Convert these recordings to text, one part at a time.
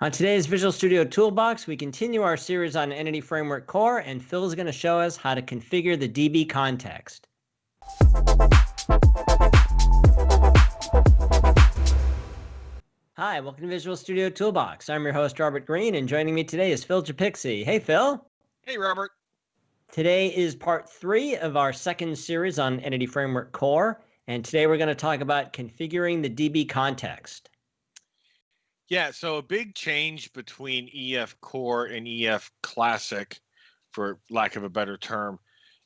On today's Visual Studio Toolbox, we continue our series on Entity Framework Core, and Phil is going to show us how to configure the DB context. Hi, welcome to Visual Studio Toolbox. I'm your host, Robert Green, and joining me today is Phil Japikse. Hey, Phil. Hey, Robert. Today is part three of our second series on Entity Framework Core, and today we're going to talk about configuring the DB context. Yeah, so a big change between EF Core and EF Classic, for lack of a better term,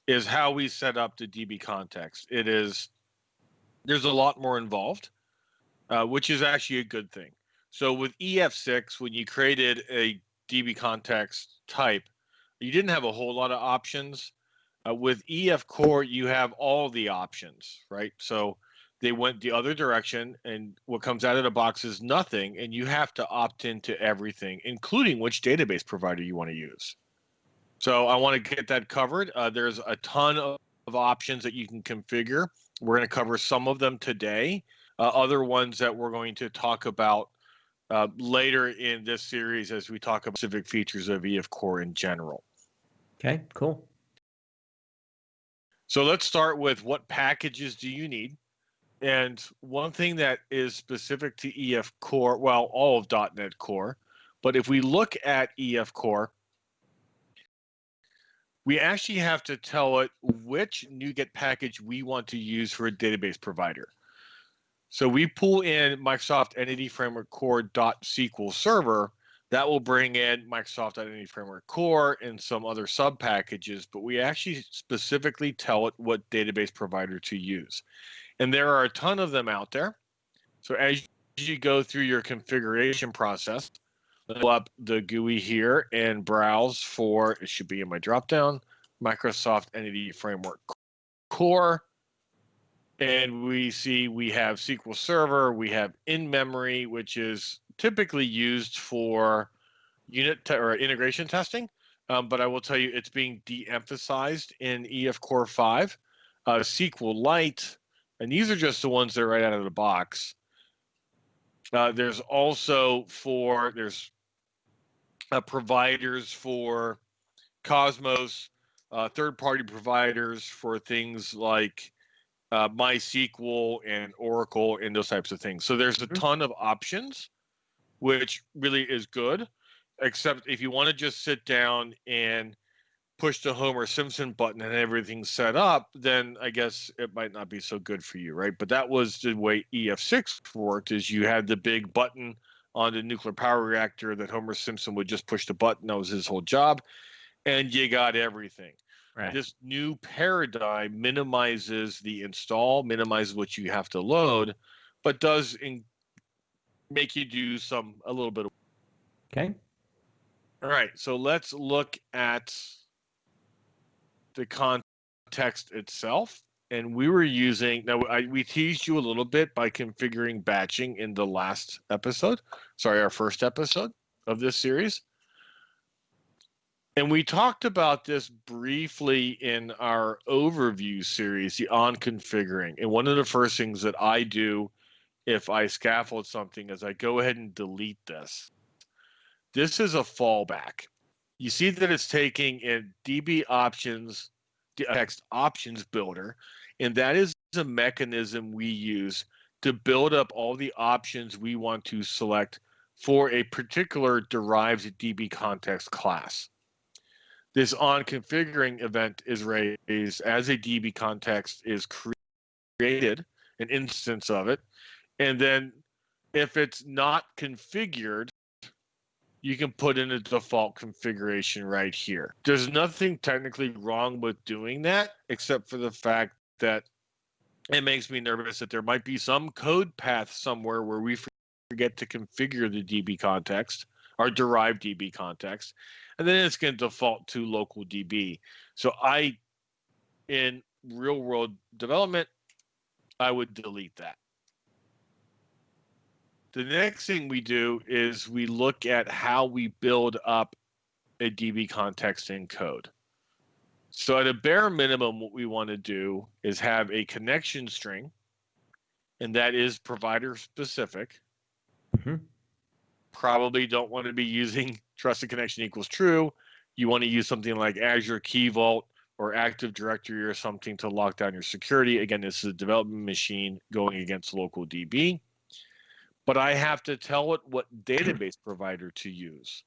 is how we set up the DB context. It is there's a lot more involved, uh, which is actually a good thing. So with EF6, when you created a DB context type, you didn't have a whole lot of options. Uh, with EF Core, you have all the options, right? So they went the other direction and what comes out of the box is nothing and you have to opt into everything including which database provider you want to use. So i want to get that covered. Uh, there's a ton of, of, options that you can configure. We're going to cover some of them today. Uh, other ones that we're going to talk about uh, later in this series as we talk about specific features of ef core in general. Okay cool. So let's start with what packages do you need and one thing that is specific to EF Core, well, all of .NET Core, but if we look at EF Core, we actually have to tell it which NuGet package we want to use for a database provider. So we pull in Microsoft Entity Framework Core .SQL Server. That will bring in Microsoft Entity Framework Core and some other sub packages, but we actually specifically tell it what database provider to use. And there are a ton of them out there. So as you go through your configuration process, pull up the GUI here and browse for, it should be in my dropdown, Microsoft Entity Framework Core. And we see we have SQL Server, we have in-memory, which is typically used for unit or integration testing. Um, but I will tell you it's being de-emphasized in EF Core 5. Uh, SQLite, and these are just the ones that are right out of the box. Uh, there's also for there's uh, providers for Cosmos, uh, third-party providers for things like uh, MySQL and Oracle and those types of things. So there's a mm-hmm. ton of options, which really is good. Except if you want to just sit down and push the Homer Simpson button and everything's set up, then I guess it might not be so good for you, right? But that was the way EF6 worked is you had the big button on the nuclear power reactor that Homer Simpson would just push the button. That was his whole job. And you got everything. Right. This new paradigm minimizes the install, minimizes what you have to load, but does in, make you do some a little bit of Okay. All right. So let's look at the context itself. And we were using now I, we teased you a little bit by configuring batching in the last episode. Sorry, our first episode of this series. And we talked about this briefly in our overview series, the on configuring. And one of the first things that I do if I scaffold something is I go ahead and delete this. This is a fallback you see that it's taking a DB options text options builder, and that is a mechanism we use to build up all the options we want to select for a particular derived DB context class. This on configuring event is raised as a DB context is created, an instance of it, and then if it's not configured, you can put in a default configuration right here. There's nothing technically wrong with doing that, except for the fact that it makes me nervous that there might be some code path somewhere where we forget to configure the DB context, or derived DB context, and then it's going to default to local DB. So I, in real world development, I would delete that. The next thing we do is we look at how we build up a DB context in code. So at a bare minimum, what we want to do is have a connection string, and that is provider specific. Mm-hmm. probably don't want to be using trusted connection equals true. You want to use something like Azure Key Vault or Active Directory or something to lock down your security. Again, this is a development machine going against local DB. But I have to tell it what database provider to use.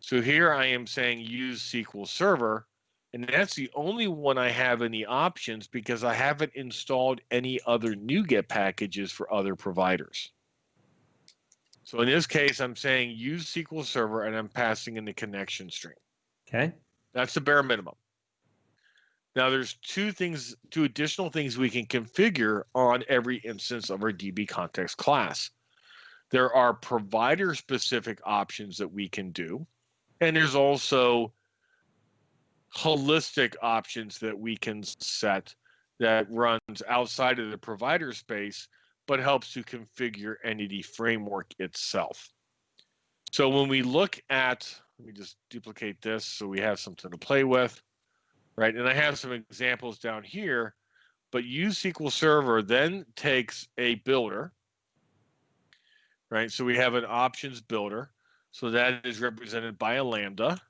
So here I am saying use SQL Server, and that's the only one I have in the options because I haven't installed any other NuGet packages for other providers. So in this case, I'm saying use SQL Server and I'm passing in the connection string. Okay. That's the bare minimum. Now there's two things, two additional things we can configure on every instance of our DB context class. There are provider specific options that we can do. And there's also holistic options that we can set that runs outside of the provider space but helps to configure Entity Framework itself. So when we look at, let me just duplicate this so we have something to play with, right? And I have some examples down here, but use SQL Server then takes a builder, right? So we have an options builder. So that is represented by a Lambda.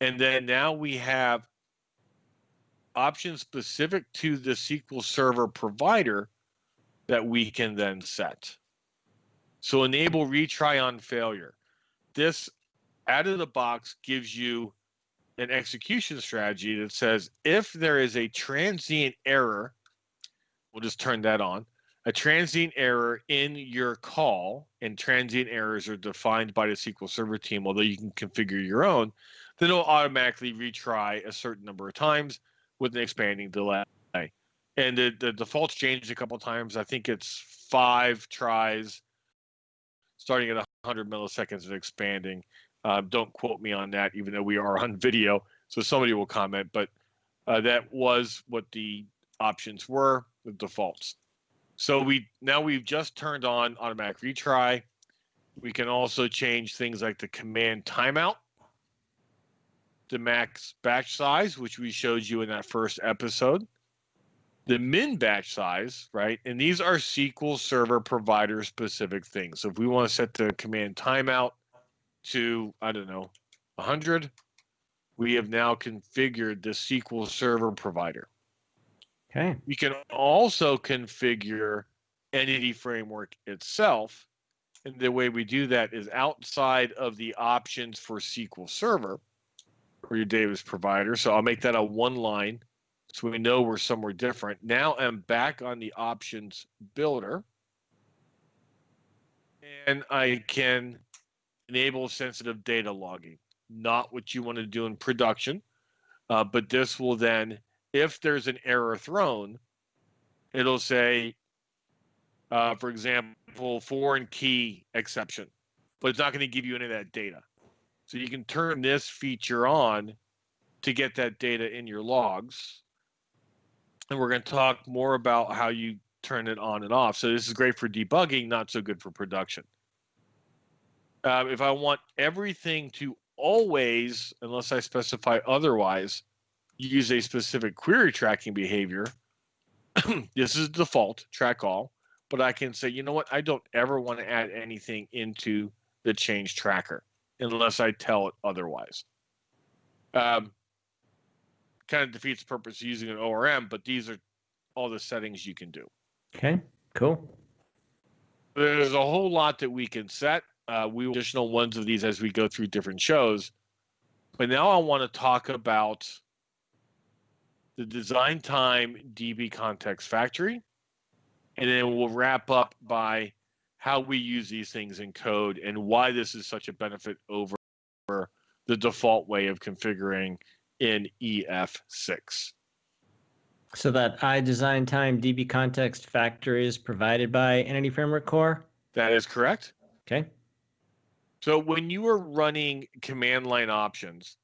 And then now we have options specific to the SQL Server provider that we can then set. So enable retry on failure. This out of the box gives you an execution strategy that says if there is a transient error, we'll just turn that on, a transient error in your call, and transient errors are defined by the SQL Server team, although you can configure your own, then it'll automatically retry a certain number of times with an expanding delay and the, the default's changed a couple times. I think it's five tries, starting at 100 milliseconds and expanding. Uh, don't quote me on that, even though we are on video, so somebody will comment. But uh, that was what the options were, the defaults. So we now we've just turned on automatic retry. We can also change things like the command timeout, the max batch size, which we showed you in that first episode the min batch size, right? And these are SQL Server provider specific things. So if we want to set the command timeout to, I don't know, 100, we have now configured the SQL Server provider. Okay. We can also configure Entity Framework itself. And the way we do that is outside of the options for SQL Server or your database provider. So I'll make that a one line so we know we're somewhere different. Now I'm back on the options builder and I can enable sensitive data logging. Not what you want to do in production, uh, but this will then, if there's an error thrown, it'll say, uh, for example, foreign key exception, but it's not going to give you any of that data. So you can turn this feature on to get that data in your logs and we're going to talk more about how you turn it on and off. So this is great for debugging, not so good for production. Uh, if I want everything to always, unless I specify otherwise, use a specific query tracking behavior, this is default, track all, but I can say, you know what, I don't ever want to add anything into the change tracker unless I tell it otherwise. Um, kind of defeats the purpose of using an ORM, but these are all the settings you can do. Okay, cool. There's a whole lot that we can set. Uh, we will additional ones of these as we go through different shows. But now I want to talk about the design time DB context factory. And then we'll wrap up by how we use these things in code and why this is such a benefit over the default way of configuring in EF6. So that I design time DB context factor is provided by Entity Framework Core? That is correct. Okay. So when you are running command line options,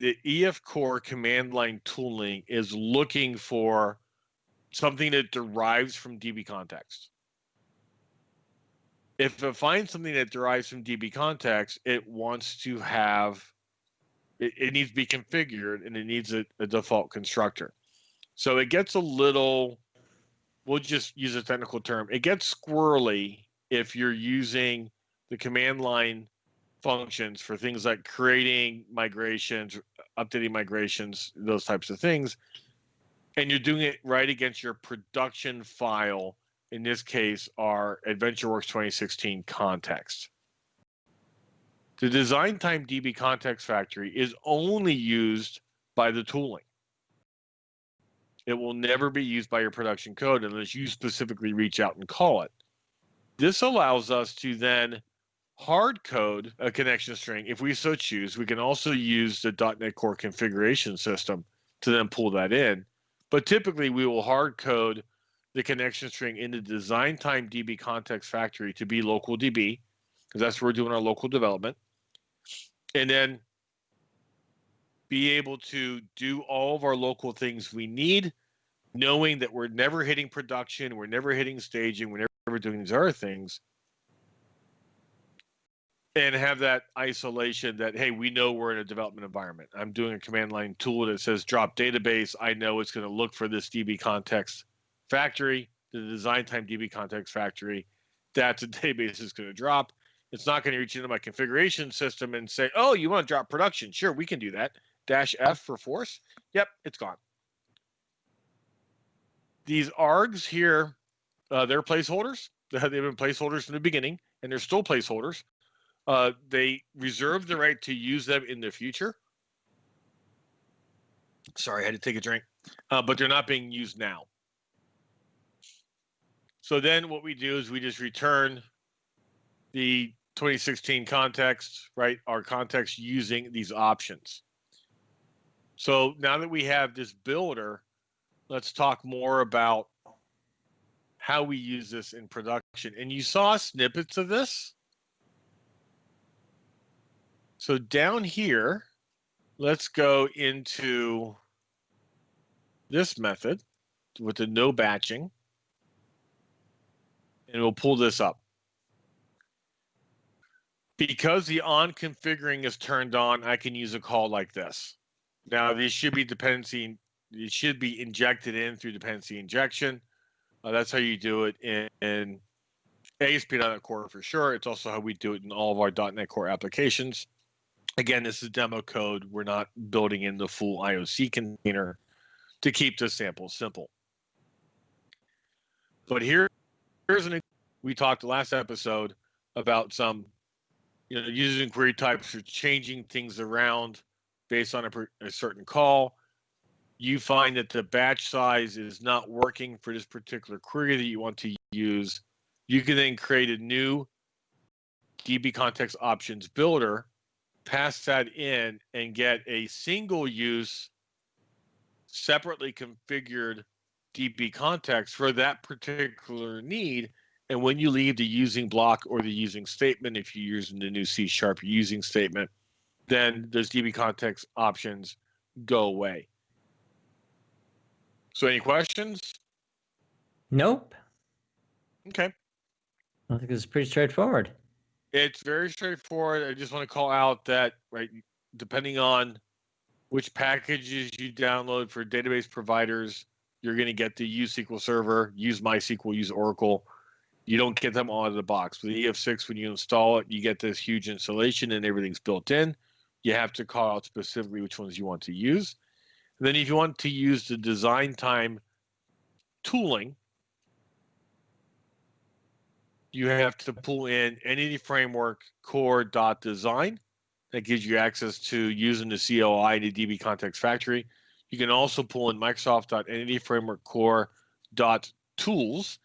the EF Core command line tooling is looking for something that derives from DB context. If it finds something that derives from DB context, it wants to have it, it needs to be configured and it needs a, a default constructor. So it gets a little, we'll just use a technical term, it gets squirrely if you're using the command line functions for things like creating migrations, updating migrations, those types of things, and you're doing it right against your production file, in this case, our AdventureWorks 2016 context. The design time DB context factory is only used by the tooling. It will never be used by your production code unless you specifically reach out and call it. This allows us to then hard code a connection string if we so choose. We can also use the .NET Core configuration system to then pull that in. But typically, we will hard code the connection string in the design time DB context factory to be local DB, because that's where we're doing our local development. And then be able to do all of our local things we need, knowing that we're never hitting production, we're never hitting staging, we're never doing these other things and have that isolation that hey we know we're in a development environment. I'm doing a command line tool that says drop database. I know it's going to look for this db context factory the design time db context factory that's a database is going to drop. It's not going to reach into my configuration system and say oh you want to drop production? Sure we can do that. Dash f for force. Yep it's gone. These args here uh, they're placeholders. They've been placeholders from the beginning and they're still placeholders uh, they reserve the right to use them in the future. Sorry, I had to take a drink, uh, but they're not being used now. So then what we do is we just return the 2016 context, right? Our context using these options. So now that we have this builder, let's talk more about how we use this in production. And you saw snippets of this so down here, let's go into this method with the no batching. And we'll pull this up. Because the on configuring is turned on, I can use a call like this. Now, these should be dependency, it should be injected in through dependency injection. Uh, that's how you do it in, in ASP.NET Core for sure. It's also how we do it in all of our .NET Core applications. Again, this is demo code. We're not building in the full IOC container to keep this sample simple. But here, here's an we talked last episode about some, you know, using query types or changing things around based on a, a certain call. You find that the batch size is not working for this particular query that you want to use. You can then create a new DB context options builder pass that in and get a single use separately configured DB context for that particular need. And when you leave the using block or the using statement, if you're using the new C sharp using statement, then those DB context options go away. So any questions? Nope. Okay. I think it's pretty straightforward. It's very straightforward. I just want to call out that right, depending on which packages you download for database providers, you're going to get the use SQL Server, use MySQL, use Oracle. You don't get them all out of the box. With EF6, when you install it, you get this huge installation and everything's built in. You have to call out specifically which ones you want to use. And then if you want to use the design time tooling, you have to pull in Entity Framework core dot design. That gives you access to using the CLI and the DB Context Factory. You can also pull in Microsoft dot Entity Framework core dot tools,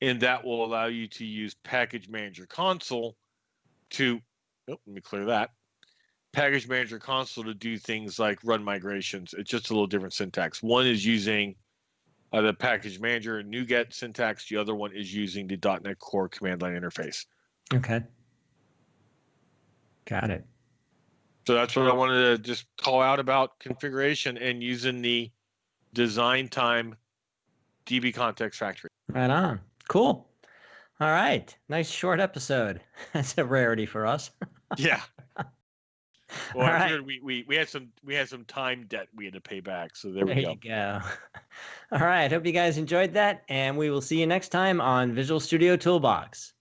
and that will allow you to use Package Manager Console to. Oh, let me clear that. Package Manager Console to do things like run migrations. It's just a little different syntax. One is using uh, the package manager NuGet syntax. The other one is using the .NET Core command line interface. Okay. Got it. So that's what I wanted to just call out about configuration and using the design time DB context factory. Right on. Cool. All right. Nice short episode. That's a rarity for us. yeah. Well, All right. we, we we had some we had some time debt we had to pay back. So there, there we go. There you go. All right. Hope you guys enjoyed that, and we will see you next time on Visual Studio Toolbox.